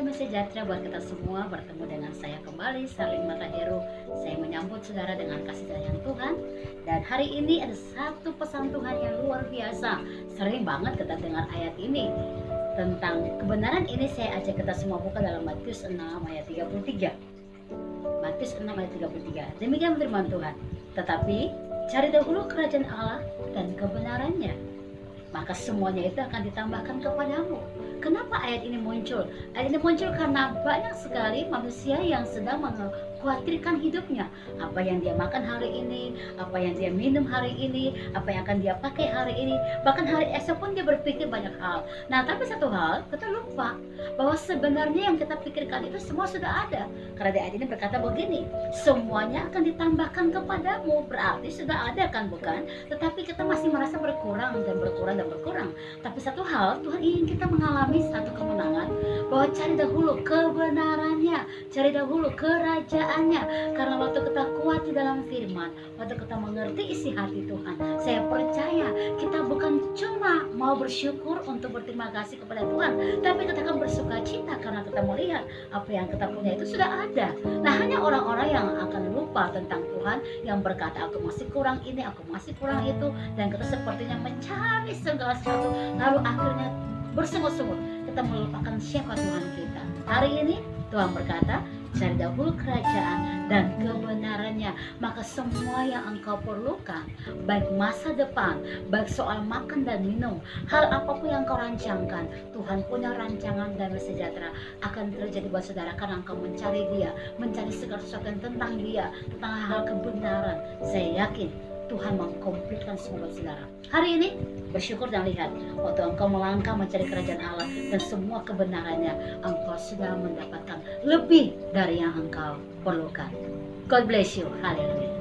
damai sejahtera buat kita semua Bertemu dengan saya kembali Saling Mata Heru Saya menyambut saudara dengan kasih sayang Tuhan. Dan hari ini ada satu pesan Tuhan yang luar biasa. Sering banget kita dengar ayat ini. Tentang kebenaran ini saya ajak kita semua buka dalam Matius 6 ayat 33 Matius 6 ayat 33 Demikian firman Tuhan. Tetapi cari dahulu kerajaan Allah dan kebenarannya maka semuanya itu akan ditambahkan kepadamu Kenapa ayat ini muncul? Ayat ini muncul karena banyak sekali manusia yang sedang mengkhawatirkan hidupnya. Apa yang dia makan hari ini, apa yang dia minum hari ini, apa yang akan dia pakai hari ini. Bahkan hari esok pun dia berpikir banyak hal. Nah, tapi satu hal, kita lupa bahwa sebenarnya yang kita pikirkan itu semua sudah ada. Karena ayat ini berkata begini, semuanya akan ditambahkan kepadamu. Berarti sudah ada kan, bukan? Tetapi kita masih merasa berkurang dan berkurang dan berkurang. Tapi satu hal, Tuhan ingin kita mengalami satu kemenangan bahwa cari dahulu kebenarannya cari dahulu kerajaannya karena waktu kita kuat di dalam firman waktu kita mengerti isi hati Tuhan saya percaya kita bukan cuma mau bersyukur untuk berterima kasih kepada Tuhan tapi kita akan bersuka cita karena kita melihat apa yang kita punya itu sudah ada nah hanya orang-orang yang akan lupa tentang Tuhan yang berkata aku masih kurang ini aku masih kurang itu. Dan kita sepertinya mencari segala sesuatu lalu akhirnya bersungut-sungut kita melupakan siapa Tuhan kita. Hari ini Tuhan berkata cari dahulu kerajaan dan kebenarannya maka semua yang engkau perlukan baik masa depan baik soal makan dan minum hal apa pun yang kau rancangkan Tuhan punya rancangan dan sejahtera akan terjadi buat saudara karena engkau mencari dia mencari segala sesuatu tentang dia tentang hal kebenaran. Saya yakin Tuhan mengkomplitkan semua saudara. Hari ini bersyukur dan lihat waktu engkau melangkah mencari kerajaan Allah dan semua kebenarannya engkau sudah mendapatkan lebih dari yang engkau perlukan. God bless you. Haleluya.